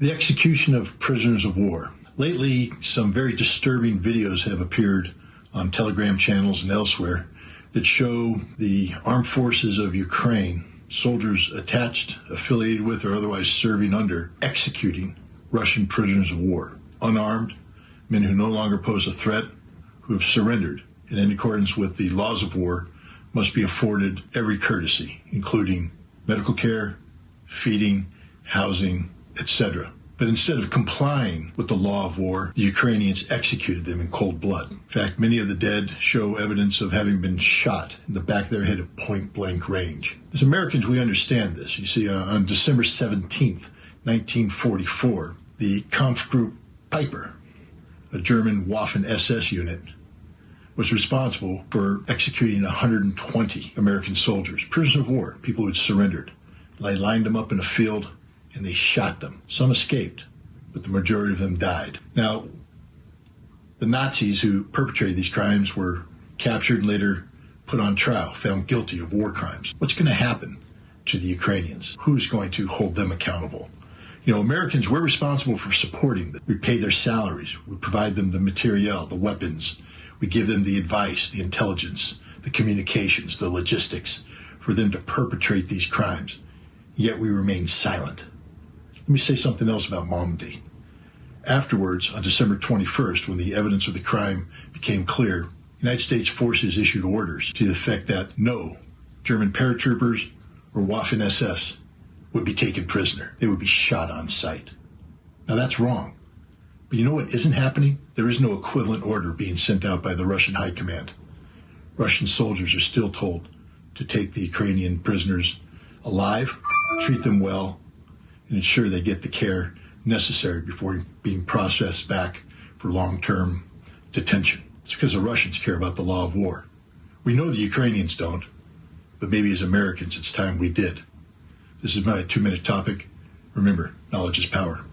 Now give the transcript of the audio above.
The execution of prisoners of war. Lately, some very disturbing videos have appeared on Telegram channels and elsewhere that show the armed forces of Ukraine, soldiers attached, affiliated with, or otherwise serving under, executing Russian prisoners of war, unarmed, men who no longer pose a threat, who have surrendered, and in accordance with the laws of war, must be afforded every courtesy, including medical care, feeding, housing, etc. But instead of complying with the law of war, the Ukrainians executed them in cold blood. In fact, many of the dead show evidence of having been shot in the back of their head at point blank range. As Americans, we understand this. You see, uh, on December 17th, 1944, the Kampfgruppe Peiper, a German Waffen SS unit, was responsible for executing 120 American soldiers, prisoners of war, people who had surrendered. They lined them up in a field and they shot them. Some escaped, but the majority of them died. Now, the Nazis who perpetrated these crimes were captured and later put on trial, found guilty of war crimes. What's going to happen to the Ukrainians? Who's going to hold them accountable? You know, Americans, we're responsible for supporting them. We pay their salaries. We provide them the materiel, the weapons. We give them the advice, the intelligence, the communications, the logistics for them to perpetrate these crimes. Yet we remain silent. Let me say something else about Malmedy. Afterwards, on December 21st, when the evidence of the crime became clear, United States forces issued orders to the effect that no German paratroopers or Waffen SS would be taken prisoner. They would be shot on sight. Now that's wrong. But you know what isn't happening? There is no equivalent order being sent out by the Russian High Command. Russian soldiers are still told to take the Ukrainian prisoners alive, treat them well, and ensure they get the care necessary before being processed back for long-term detention. It's because the Russians care about the law of war. We know the Ukrainians don't, but maybe as Americans it's time we did. This is my two minute topic. Remember, knowledge is power.